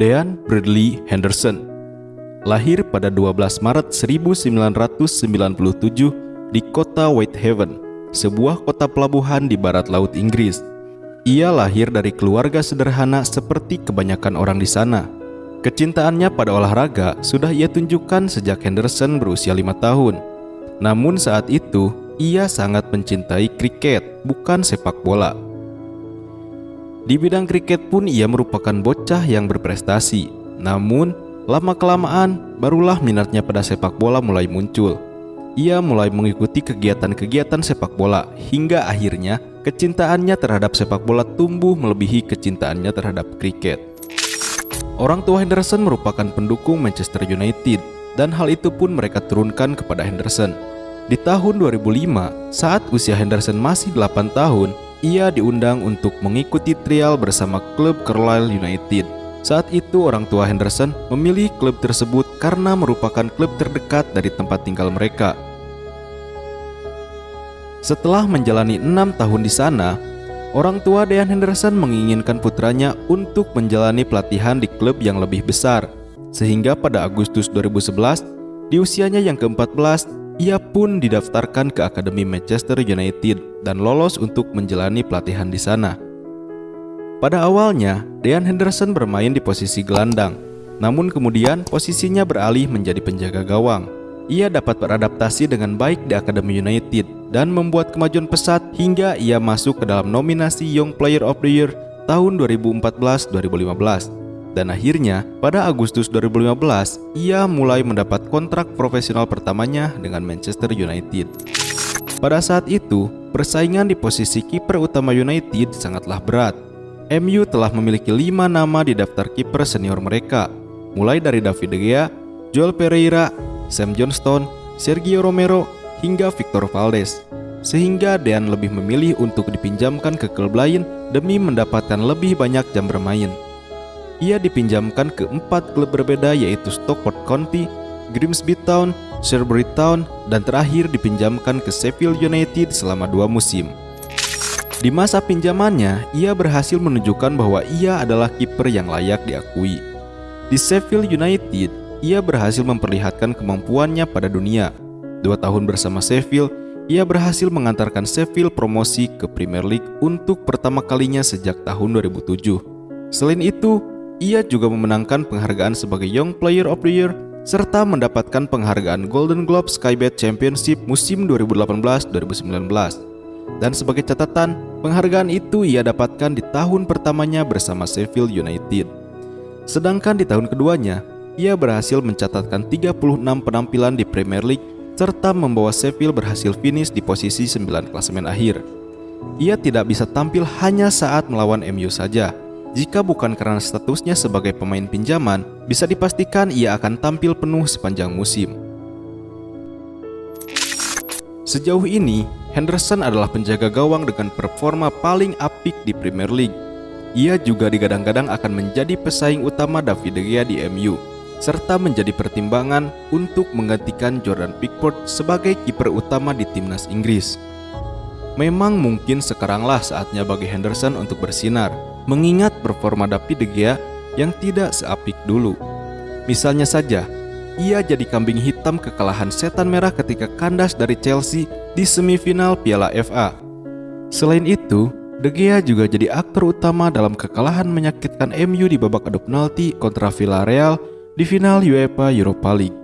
Dean Bradley Henderson Lahir pada 12 Maret 1997 di kota Whitehaven, sebuah kota pelabuhan di barat laut Inggris. Ia lahir dari keluarga sederhana seperti kebanyakan orang di sana. Kecintaannya pada olahraga sudah ia tunjukkan sejak Henderson berusia lima tahun. Namun saat itu, ia sangat mencintai kriket, bukan sepak bola. Di bidang kriket pun ia merupakan bocah yang berprestasi. Namun, lama-kelamaan barulah minatnya pada sepak bola mulai muncul. Ia mulai mengikuti kegiatan-kegiatan sepak bola hingga akhirnya kecintaannya terhadap sepak bola tumbuh melebihi kecintaannya terhadap kriket. Orang tua Henderson merupakan pendukung Manchester United dan hal itu pun mereka turunkan kepada Henderson. Di tahun 2005, saat usia Henderson masih 8 tahun, ia diundang untuk mengikuti trial bersama klub Carlisle United. Saat itu orang tua Henderson memilih klub tersebut karena merupakan klub terdekat dari tempat tinggal mereka. Setelah menjalani enam tahun di sana, Orang tua Dean Henderson menginginkan putranya untuk menjalani pelatihan di klub yang lebih besar. Sehingga pada Agustus 2011, di usianya yang ke-14, ia pun didaftarkan ke Akademi Manchester United dan lolos untuk menjalani pelatihan di sana. Pada awalnya, Dean Henderson bermain di posisi gelandang, namun kemudian posisinya beralih menjadi penjaga gawang. Ia dapat beradaptasi dengan baik di Akademi United dan membuat kemajuan pesat hingga ia masuk ke dalam nominasi Young Player of the Year tahun 2014-2015. Dan akhirnya, pada Agustus 2015, ia mulai mendapat kontrak profesional pertamanya dengan Manchester United. Pada saat itu, persaingan di posisi kiper utama United sangatlah berat. MU telah memiliki lima nama di daftar kiper senior mereka, mulai dari David De Gea, Joel Pereira, Sam Johnston, Sergio Romero, hingga Victor Valdes, sehingga Dean lebih memilih untuk dipinjamkan ke klub lain demi mendapatkan lebih banyak jam bermain. Ia dipinjamkan ke empat klub berbeda yaitu Stockport County, Grimsby Town, Shrewsbury Town, dan terakhir dipinjamkan ke Sheffield United selama dua musim. Di masa pinjamannya, ia berhasil menunjukkan bahwa ia adalah kiper yang layak diakui. Di Sheffield United, ia berhasil memperlihatkan kemampuannya pada dunia, Dua tahun bersama Sheffield, ia berhasil mengantarkan Sheffield promosi ke Premier League untuk pertama kalinya sejak tahun 2007. Selain itu, ia juga memenangkan penghargaan sebagai Young Player of the Year serta mendapatkan penghargaan Golden Globe Skybet Championship musim 2018-2019. Dan sebagai catatan, penghargaan itu ia dapatkan di tahun pertamanya bersama Sheffield United. Sedangkan di tahun keduanya, ia berhasil mencatatkan 36 penampilan di Premier League serta membawa Sheffield berhasil finish di posisi 9 klasemen akhir. Ia tidak bisa tampil hanya saat melawan MU saja. Jika bukan karena statusnya sebagai pemain pinjaman, bisa dipastikan ia akan tampil penuh sepanjang musim. Sejauh ini, Henderson adalah penjaga gawang dengan performa paling apik di Premier League. Ia juga digadang-gadang akan menjadi pesaing utama David De Gea di MU serta menjadi pertimbangan untuk menggantikan Jordan Pickford sebagai kiper utama di timnas Inggris. Memang mungkin sekaranglah saatnya bagi Henderson untuk bersinar, mengingat performa David De Gea yang tidak seapik dulu. Misalnya saja, ia jadi kambing hitam kekalahan setan merah ketika kandas dari Chelsea di semifinal Piala FA. Selain itu, De Gea juga jadi aktor utama dalam kekalahan menyakitkan MU di babak adu penalti kontra Villarreal di final UEFA Europa League.